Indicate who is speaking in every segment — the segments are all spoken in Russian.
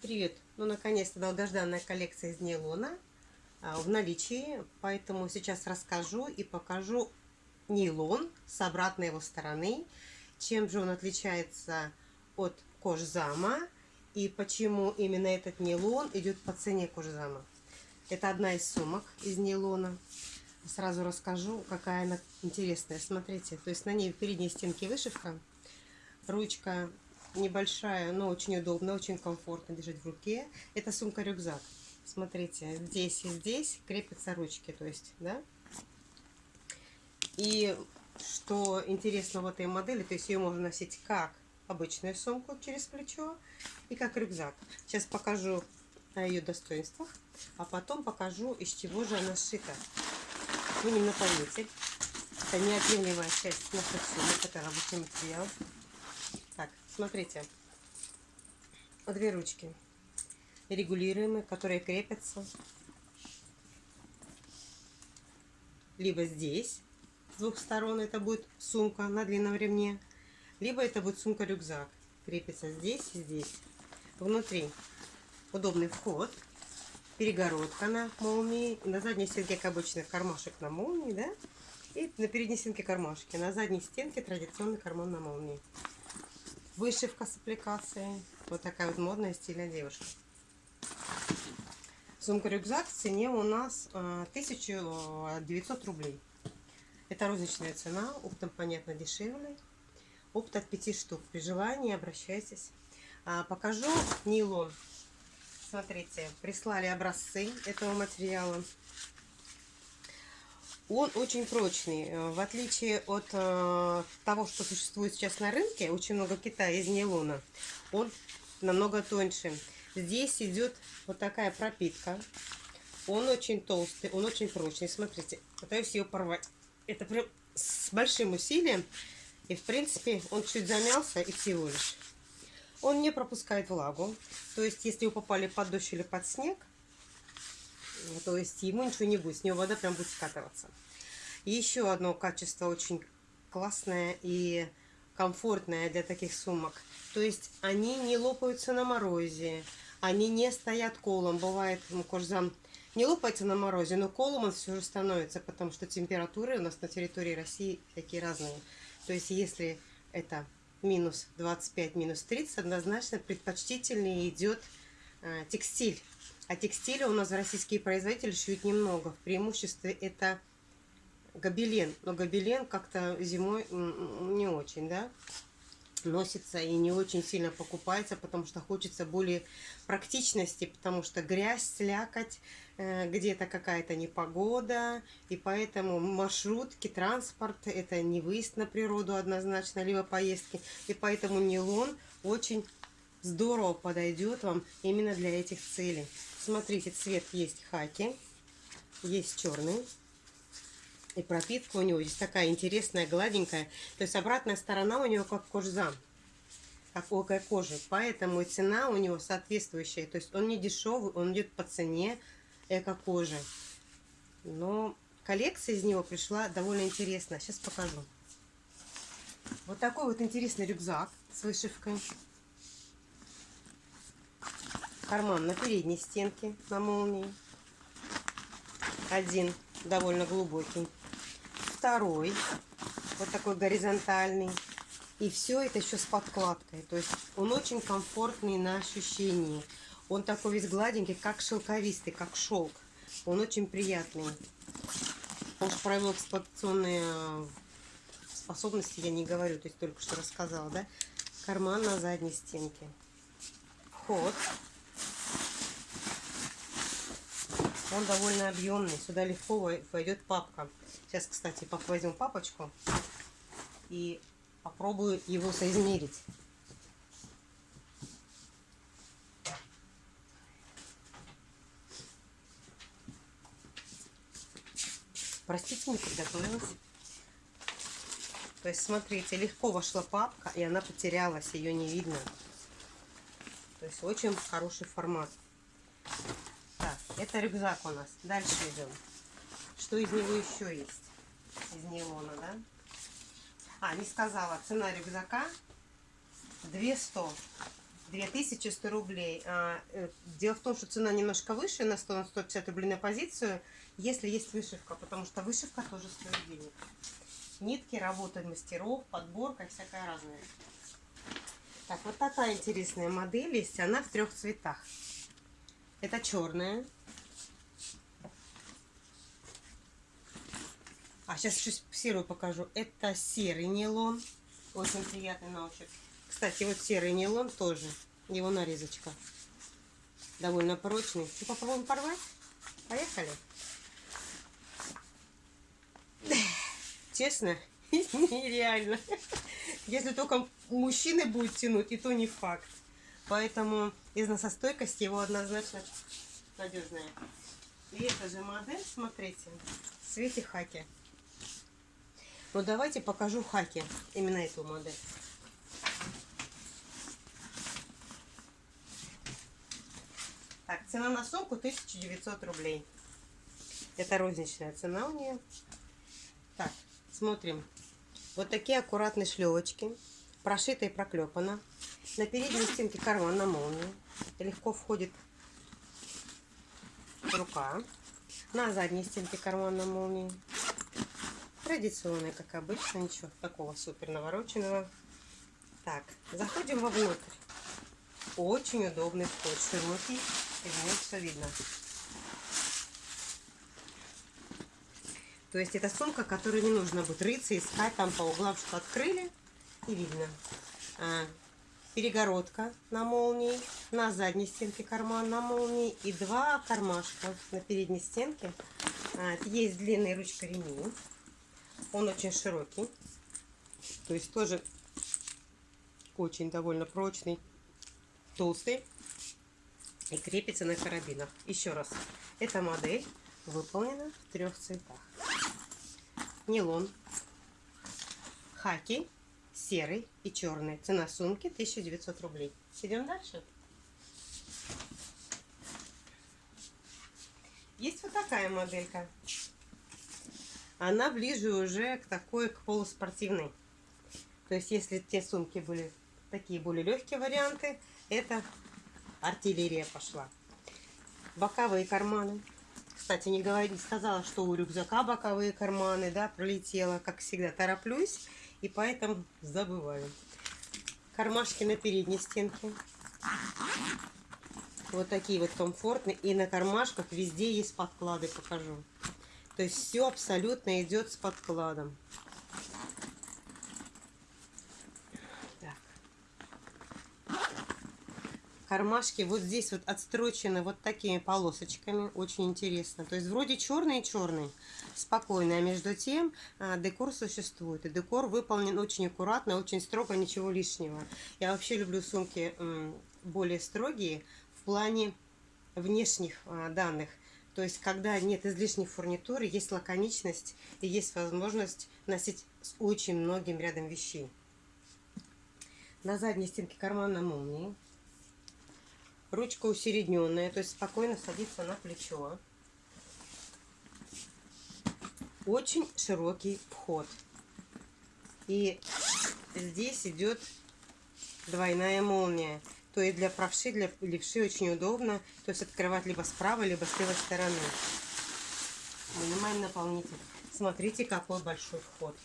Speaker 1: Привет! Ну, наконец-то долгожданная коллекция из нейлона а, в наличии, поэтому сейчас расскажу и покажу нейлон с обратной его стороны, чем же он отличается от кожзама и почему именно этот нейлон идет по цене кожзама. Это одна из сумок из нейлона. Сразу расскажу, какая она интересная. Смотрите, то есть на ней в передней стенке вышивка, ручка небольшая, но очень удобно, очень комфортно держать в руке. Это сумка-рюкзак. Смотрите, здесь и здесь крепятся ручки, то есть, да. И что интересно в этой модели, то есть ее можно носить как обычную сумку через плечо и как рюкзак. Сейчас покажу о ее достоинствах, а потом покажу, из чего же она сшита. Не поймете, это неотъемлемая часть наших сумок, это рабочий материал. Смотрите. Две ручки регулируемые, которые крепятся либо здесь, с двух сторон это будет сумка на длинном ремне, либо это будет сумка-рюкзак. Крепится здесь и здесь. Внутри удобный вход, перегородка на молнии, на задней стенке, как обычно, кармашек на молнии, да? И на передней стенке кармашки. На задней стенке традиционный карман на молнии. Вышивка с аппликацией. Вот такая вот модная стильная девушка. Сумка-рюкзак в цене у нас 1900 э, рублей. Это розничная цена, оптом, понятно, дешевле. Опт от 5 штук. При желании обращайтесь. А, покажу нейлон. Смотрите, прислали образцы этого материала. Он очень прочный. Э, в отличие от э, того, что существует сейчас на рынке, очень много Китая из нейлона, он намного тоньше. Здесь идет вот такая пропитка. Он очень толстый, он очень прочный. Смотрите, пытаюсь ее порвать. Это прям с большим усилием. И, в принципе, он чуть замялся и всего лишь. Он не пропускает влагу. То есть, если вы попали под дождь или под снег, то есть ему ничего не будет, с него вода прям будет скатываться. Еще одно качество очень классное и комфортное для таких сумок. То есть они не лопаются на морозе, они не стоят колом. Бывает, ну, кожзам не лопается на морозе, но колом он все же становится, потому что температуры у нас на территории России такие разные. То есть если это минус 25, минус 30, однозначно предпочтительнее идет э, текстиль. А текстиля у нас российские производители шьют немного. В преимуществе это гобелен. Но гобелен как-то зимой не очень, да, носится и не очень сильно покупается, потому что хочется более практичности, потому что грязь, слякоть, э, где-то какая-то непогода, и поэтому маршрутки, транспорт – это не выезд на природу однозначно, либо поездки, и поэтому нейлон очень здорово подойдет вам именно для этих целей. Смотрите, цвет есть хаки, есть черный. И пропитка у него здесь такая интересная, гладенькая. То есть обратная сторона у него как кожзам. Как окая кожи. Поэтому цена у него соответствующая. То есть он не дешевый, он идет по цене эко-кожи. Но коллекция из него пришла довольно интересная. Сейчас покажу. Вот такой вот интересный рюкзак с вышивкой карман на передней стенке на молнии. Один довольно глубокий. Второй вот такой горизонтальный. И все это еще с подкладкой. То есть он очень комфортный на ощущении. Он такой весь гладенький, как шелковистый, как шелк. Он очень приятный. Же про его эксплуатационные э, способности я не говорю, то есть только что рассказала, да? Карман на задней стенке. Вход. Он довольно объемный. Сюда легко войдет папка. Сейчас, кстати, возьму папочку и попробую его соизмерить. Простите, не приготовилась. То есть, смотрите, легко вошла папка, и она потерялась, ее не видно. То есть, очень хороший формат. Это рюкзак у нас. Дальше идем. Что из него еще есть? Из нейлона, да? А, не сказала. Цена рюкзака 200. 2100 рублей. А, э, Дело в том, что цена немножко выше, на 100 на 150 рублей на позицию, если есть вышивка, потому что вышивка тоже стоит денег. Нитки, работа мастеров, подборка всякая разная. Так, вот такая интересная модель есть, она в трех цветах. Это черная. А сейчас еще серую покажу. Это серый нейлон. Очень приятный на ощупь. Кстати, вот серый нейлон тоже. Его нарезочка. Довольно прочный. Ну, попробуем порвать? Поехали. Честно, нереально. Если только мужчины будет тянуть, и то не факт. Поэтому износостойкость его однозначно надежная. И эта же модель, смотрите, в цвете хаки. Ну давайте покажу хаки, именно эту модель. Так, цена на сумку 1900 рублей. Это розничная цена у нее. Так, смотрим. Вот такие аккуратные шлевочки. Прошито и проклепано. На передней стенке карман на молнии. Легко входит рука. На задней стенке карман на молнии. Традиционная, как обычно, ничего такого супер навороченного. Так, заходим вовнутрь. Очень удобный вход, широкий, и все видно. То есть это сумка, которую не нужно будет рыться, искать там по углам, что открыли, и видно. А, перегородка на молнии, на задней стенке карман на молнии и два кармашка на передней стенке. А, есть длинная ручка ремень. Он очень широкий. То есть тоже очень довольно прочный, толстый. И крепится на карабинах. Еще раз. Эта модель выполнена в трех цветах. Нейлон, хаки, серый и черный. Цена сумки 1900 рублей. Идем дальше. Есть вот такая моделька она ближе уже к такой, к полуспортивной. То есть, если те сумки были такие более легкие варианты, это артиллерия пошла. Боковые карманы. Кстати, не, говори, сказала, что у рюкзака боковые карманы, да, пролетела. Как всегда, тороплюсь, и поэтому забываю. Кармашки на передней стенке. Вот такие вот комфортные. И на кармашках везде есть подклады, покажу. То есть все абсолютно идет с подкладом. Так. Кармашки вот здесь вот отстрочены вот такими полосочками. Очень интересно. То есть вроде черный-черный, спокойно. А между тем а, декор существует. И декор выполнен очень аккуратно, очень строго, ничего лишнего. Я вообще люблю сумки более строгие в плане внешних а, данных. То есть, когда нет излишней фурнитуры, есть лаконичность и есть возможность носить с очень многим рядом вещей. На задней стенке кармана молнии. Ручка усередненная, то есть спокойно садится на плечо. Очень широкий вход. И здесь идет двойная молния то и для правши, для левши очень удобно. То есть открывать либо с правой, либо с левой стороны. Вынимаем наполнитель. Смотрите, какой большой вход.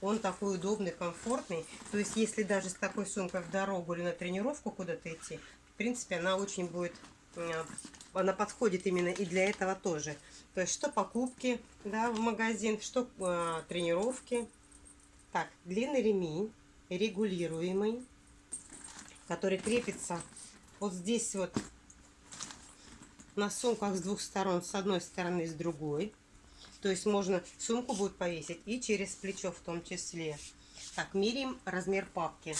Speaker 1: Он такой удобный, комфортный. То есть, если даже с такой сумкой в дорогу или на тренировку куда-то идти, в принципе, она очень будет... Э, она подходит именно и для этого тоже. То есть, что покупки да, в магазин, что э, тренировки. Так, длинный ремень, регулируемый который крепится вот здесь вот на сумках с двух сторон, с одной стороны с другой. То есть можно сумку будет повесить и через плечо в том числе. Так, меряем размер папки.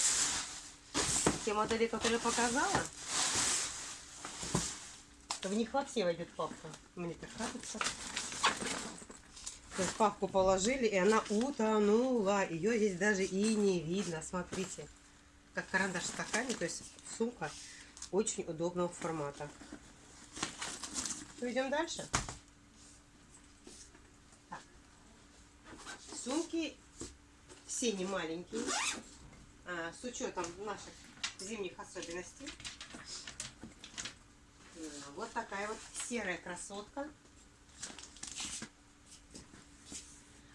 Speaker 1: Те модели, которые я показала, в них вообще войдет папка. Мне так кажется. То есть папку положили, и она утонула. Ее здесь даже и не видно. Смотрите как карандаш в стакане, то есть сумка очень удобного формата. Идем дальше. Так. Сумки все не маленькие. А, с учетом наших зимних особенностей. Вот такая вот серая красотка.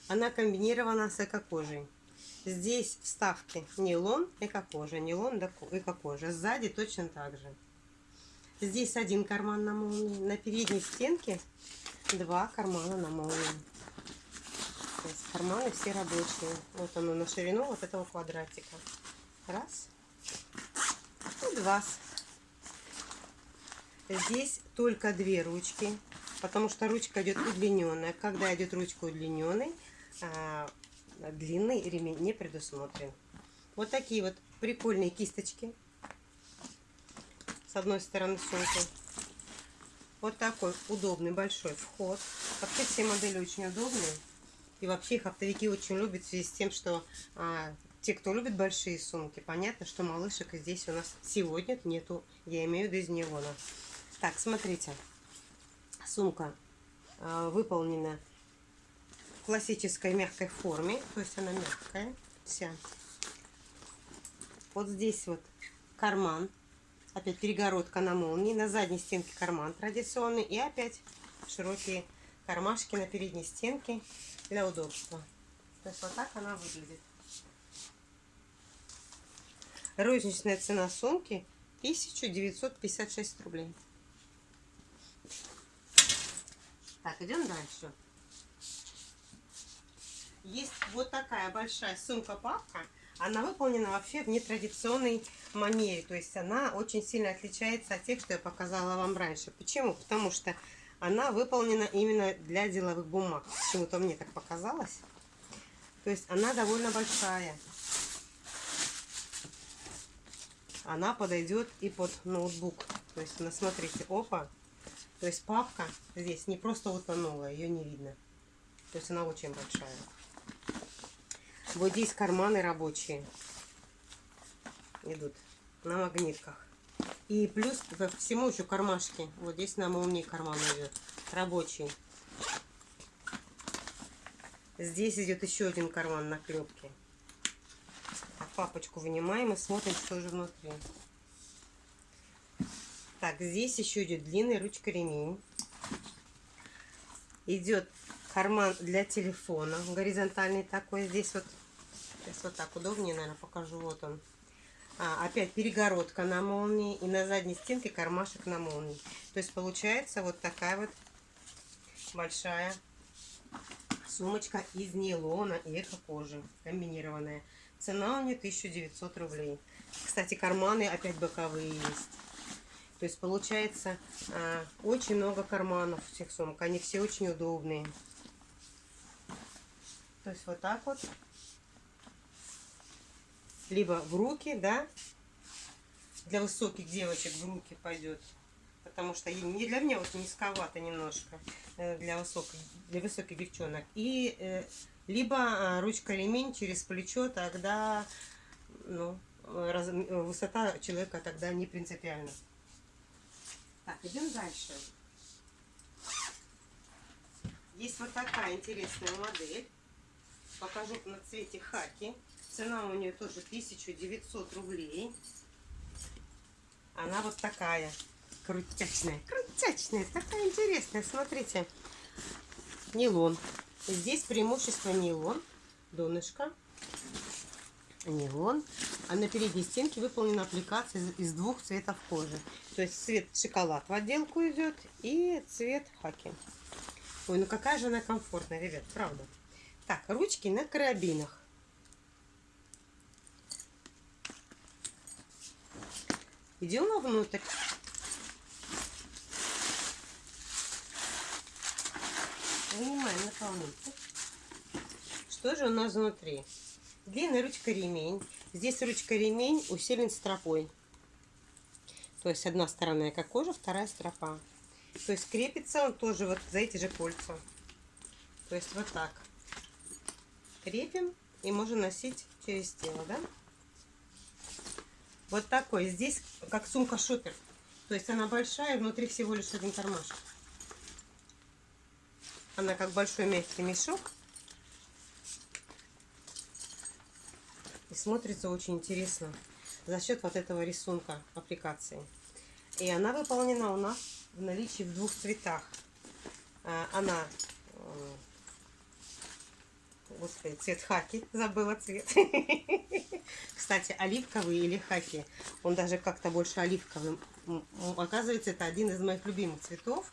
Speaker 1: Она комбинирована с эко-кожей. Здесь вставки нейлон, эко-кожа, нейлон, эко-кожа. Сзади точно так же. Здесь один карман на молнии. На передней стенке два кармана на молнии. Есть карманы все рабочие. Вот оно на ширину вот этого квадратика. Раз. И два. Здесь только две ручки, потому что ручка идет удлиненная. Когда идет ручка удлиненной, а, длинный ремень не предусмотрен. Вот такие вот прикольные кисточки. С одной стороны сумки. Вот такой удобный большой вход. Вообще все модели очень удобные. И вообще их оптовики очень любят в связи с тем, что а, те, кто любит большие сумки, понятно, что малышек здесь у нас сегодня нету. Я имею в виду из нейлона. Так, смотрите. Сумка а, выполнена классической мягкой форме. То есть она мягкая вся. Вот здесь вот карман. Опять перегородка на молнии. На задней стенке карман традиционный. И опять широкие кармашки на передней стенке для удобства. То есть вот так она выглядит. Розничная цена сумки 1956 рублей. Так, идем дальше. Есть вот такая большая сумка-папка. Она выполнена вообще в нетрадиционной манере. То есть она очень сильно отличается от тех, что я показала вам раньше. Почему? Потому что она выполнена именно для деловых бумаг. Почему-то мне так показалось. То есть она довольно большая. Она подойдет и под ноутбук. То есть, ну, смотрите, опа, то есть папка здесь не просто утонула, ее не видно. То есть она очень большая. Вот здесь карманы рабочие идут на магнитках. И плюс ко всему еще кармашки. Вот здесь на молнии карман идет. Рабочий. Здесь идет еще один карман на клепке. Так, папочку вынимаем и смотрим, что же внутри. Так, здесь еще идет длинный ручка ремень. Идет карман для телефона, горизонтальный такой. Здесь вот, сейчас вот так удобнее, наверное, покажу. Вот он. А, опять перегородка на молнии и на задней стенке кармашек на молнии. То есть получается вот такая вот большая сумочка из нейлона и эко-кожи комбинированная. Цена у нее 1900 рублей. Кстати, карманы опять боковые есть. То есть получается а, очень много карманов в этих сумках. Они все очень удобные. То есть вот так вот. Либо в руки, да. Для высоких девочек в руки пойдет. Потому что не для меня вот низковато немножко. Э, для высоких, для высоких девчонок. И э, либо а, ручка ремень через плечо, тогда ну, раз, высота человека тогда не принципиальна. Так, идем дальше. Есть вот такая интересная модель. Покажу на цвете хаки. Цена у нее тоже 1900 рублей. Она вот такая. Крутячная. Крутячная. Такая интересная. Смотрите. Нейлон. Здесь преимущество нейлон. Донышко. Нейлон. А на передней стенке выполнена аппликация из двух цветов кожи. То есть цвет шоколад в отделку идет и цвет хаки. Ой, ну какая же она комфортная, ребят, правда. Так, ручки на карабинах. Идем вовнутрь. Вынимаем наполнитель. Что же у нас внутри? Длинная ручка ремень. Здесь ручка ремень усилен стропой. То есть одна сторона как кожа, вторая стропа. То есть крепится он тоже вот за эти же кольца. То есть вот так. Крепим и можно носить через тело, да? Вот такой. Здесь как сумка шопер. То есть она большая, внутри всего лишь один кармашек. Она как большой мягкий мешок. И смотрится очень интересно. за счет вот этого рисунка аппликации. И она выполнена у нас в наличии в двух цветах. А, она, э, господи, цвет хаки, забыла цвет. Кстати, оливковый или хаки, он даже как-то больше оливковый. Оказывается, это один из моих любимых цветов.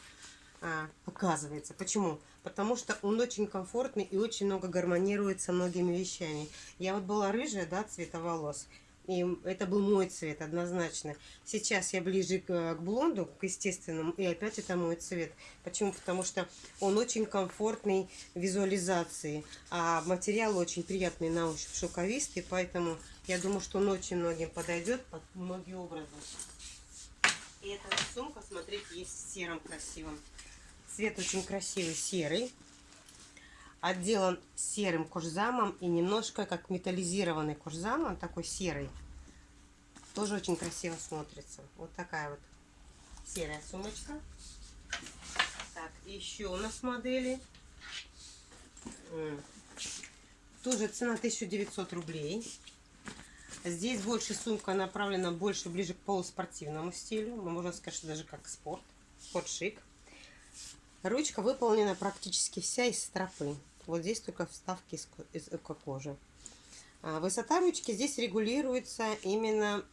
Speaker 1: А, оказывается. Почему? Потому что он очень комфортный и очень много гармонирует со многими вещами. Я вот была рыжая, да, цвета волос. И это был мой цвет, однозначно. Сейчас я ближе к, к блонду, к естественному, и опять это мой цвет. Почему? Потому что он очень комфортный в визуализации, а материал очень приятный на ощупь, шелковистый, поэтому я думаю, что он очень многим подойдет под многие образы. И эта сумка, смотрите, есть в сером красивом. Цвет очень красивый, серый. Отделан серым кожзамом и немножко как металлизированный кожзам. Он такой серый. Тоже очень красиво смотрится. Вот такая вот серая сумочка. Так, еще у нас модели. Тоже цена 1900 рублей. Здесь больше сумка направлена больше ближе к полуспортивному стилю. Можем сказать, что даже как спорт. Спорт-шик. Ручка выполнена практически вся из стропы. Вот здесь только вставки из, из эко-кожи. А высота ручки здесь регулируется именно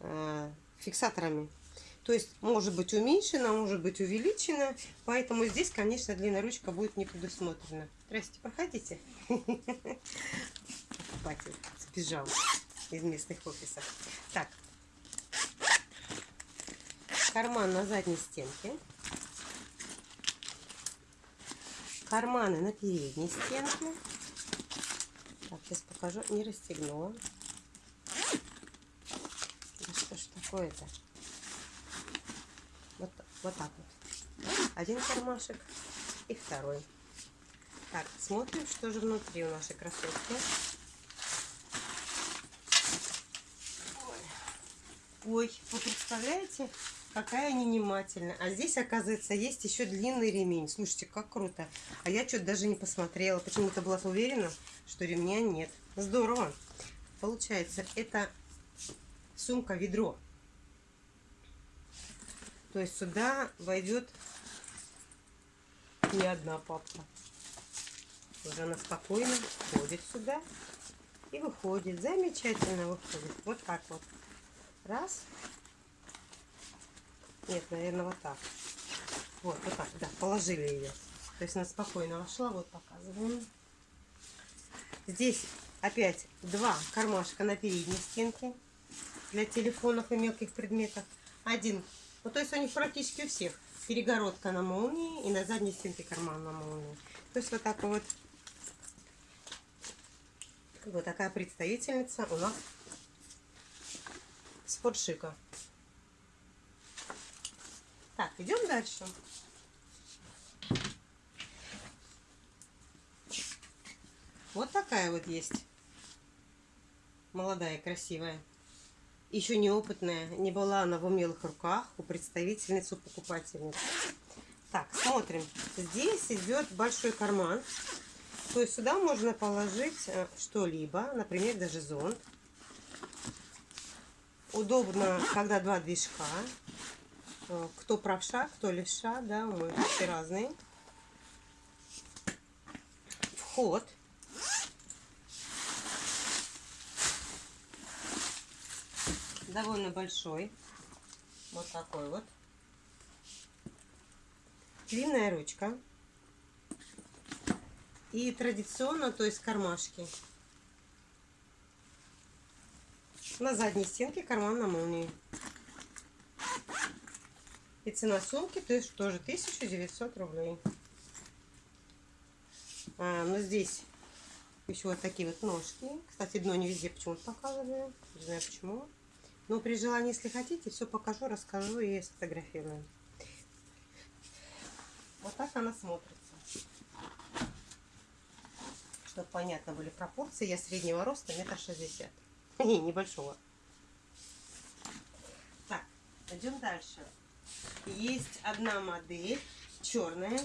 Speaker 1: э, фиксаторами. То есть может быть уменьшена, может быть увеличена. Поэтому здесь, конечно, длинная ручка будет не предусмотрена. Здрасте, проходите. Покупатель сбежал из местных офисов. Так. Карман на задней стенке. Карманы на передней стенке. Так, сейчас покажу. Не расстегнула. Да что ж такое-то? Вот, вот так вот. Один кармашек и второй. Так, смотрим, что же внутри у нашей красотки. Ой, Ой вы представляете? Какая они внимательная. А здесь, оказывается, есть еще длинный ремень. Слушайте, как круто. А я что-то даже не посмотрела. Почему-то была уверена, что ремня нет. Здорово. Получается, это сумка-ведро. То есть сюда войдет не одна папка. Уже она спокойно входит сюда и выходит. Замечательно выходит. Вот так вот. Раз. Нет, наверное, вот так. Вот, вот так, да, положили ее. То есть она спокойно вошла, вот показываем. Здесь опять два кармашка на передней стенке для телефонов и мелких предметов. Один, ну то есть у них практически у всех перегородка на молнии и на задней стенке карман на молнии. То есть вот так вот, вот такая представительница у нас спортшика. Так, идем дальше. Вот такая вот есть. Молодая, красивая. Еще неопытная. Не была она в умелых руках у представительницы, у покупательницы. Так, смотрим. Здесь идет большой карман. То есть сюда можно положить э, что-либо. Например, даже зонт. Удобно, когда два движка. Э, кто правша, кто левша, да, мы все разные. Вход. Довольно большой. Вот такой вот. Длинная ручка. И традиционно, то есть кармашки. На задней стенке карман на молнии. И цена сумки то есть тоже 1900 рублей. А, но здесь еще вот такие вот ножки. Кстати, дно не везде почему-то показываю. Не знаю почему. Но при желании, если хотите, все покажу, расскажу и сфотографирую. Вот так она смотрится. Чтобы понятно были пропорции, я среднего роста метр шестьдесят. Небольшого. Так, идем дальше. Есть одна модель, черная,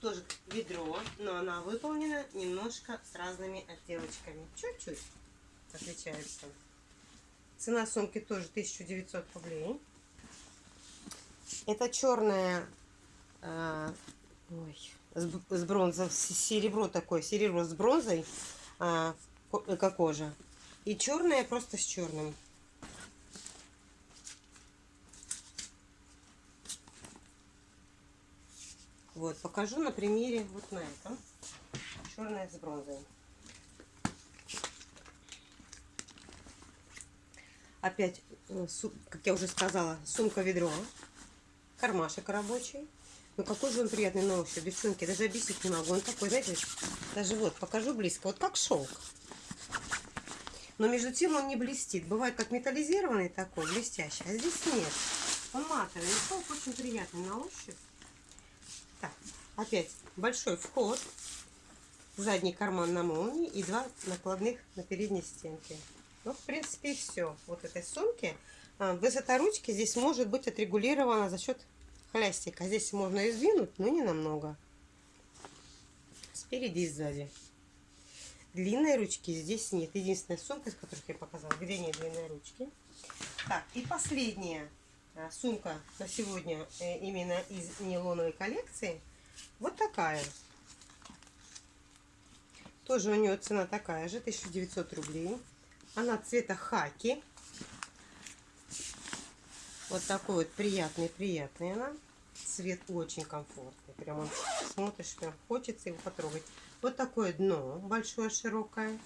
Speaker 1: тоже ведро, но она выполнена немножко с разными отделочками. Чуть-чуть. отличается. Цена сумки тоже 1900 рублей. Это черная, э, ой, с, бронзой, серебро такое, серебро с бронзой, э, эко-кожа. И черная просто с черным. Вот, покажу на примере вот на этом. Черная с бронзой. Опять, э, как я уже сказала, сумка-ведро. Кармашек рабочий. Ну какой же он приятный на ощупь, девчонки. Даже объяснить не могу. Он такой, знаете, даже вот, покажу близко. Вот как шелк. Но между тем он не блестит. Бывает как металлизированный такой, блестящий. А здесь нет. Он матовый. Шелк очень приятный на ощупь. Так, опять большой вход, задний карман на молнии и два накладных на передней стенке. Ну, в принципе, все. Вот этой сумки. А, высота ручки здесь может быть отрегулирована за счет хлястика. Здесь можно и сдвинуть, но не намного. Спереди и сзади. Длинной ручки здесь нет. Единственная сумка, из которых я показала, где нет длинной ручки. Так, и последняя сумка на сегодня э, именно из нейлоновой коллекции. Вот такая. Тоже у нее цена такая же, 1900 рублей. Она цвета хаки. Вот такой вот приятный-приятный она. Цвет очень комфортный. Прям смотришь, прям хочется его потрогать. Вот такое дно большое, широкое.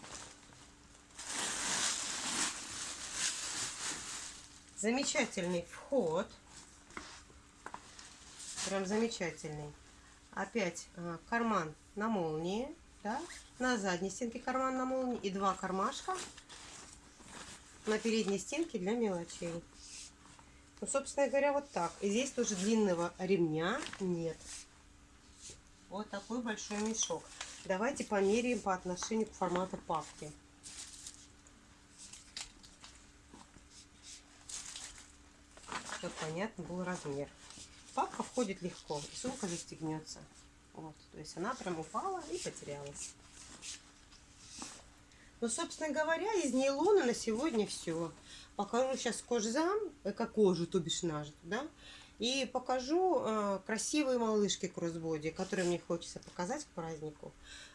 Speaker 1: Замечательный вход. Прям замечательный. Опять э, карман на молнии. Да? На задней стенке карман на молнии. И два кармашка на передней стенке для мелочей. Ну, собственно говоря, вот так. И здесь тоже длинного ремня нет. Вот такой большой мешок. Давайте померяем по отношению к формату папки. Чтобы понятно был размер. Папка входит легко, и сумка застегнется. Вот, то есть она прям упала и потерялась. Ну, собственно говоря, из нейлона на сегодня все. Покажу сейчас кожзам, эко-кожу, то бишь нажиту, да. И покажу э, красивые малышки кроссбоди, которые мне хочется показать к празднику.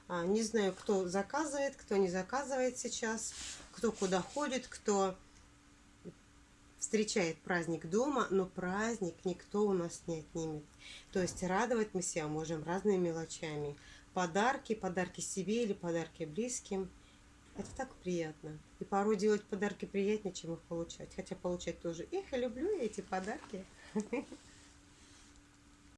Speaker 1: А, не знаю, кто заказывает, кто не заказывает сейчас, кто куда ходит, кто встречает праздник дома, но праздник никто у нас не отнимет. То есть радовать мы себя можем разными мелочами. Подарки, подарки себе или подарки близким. Это так приятно. И порой делать подарки приятнее, чем их получать. Хотя получать тоже. Эх, я люблю эти подарки.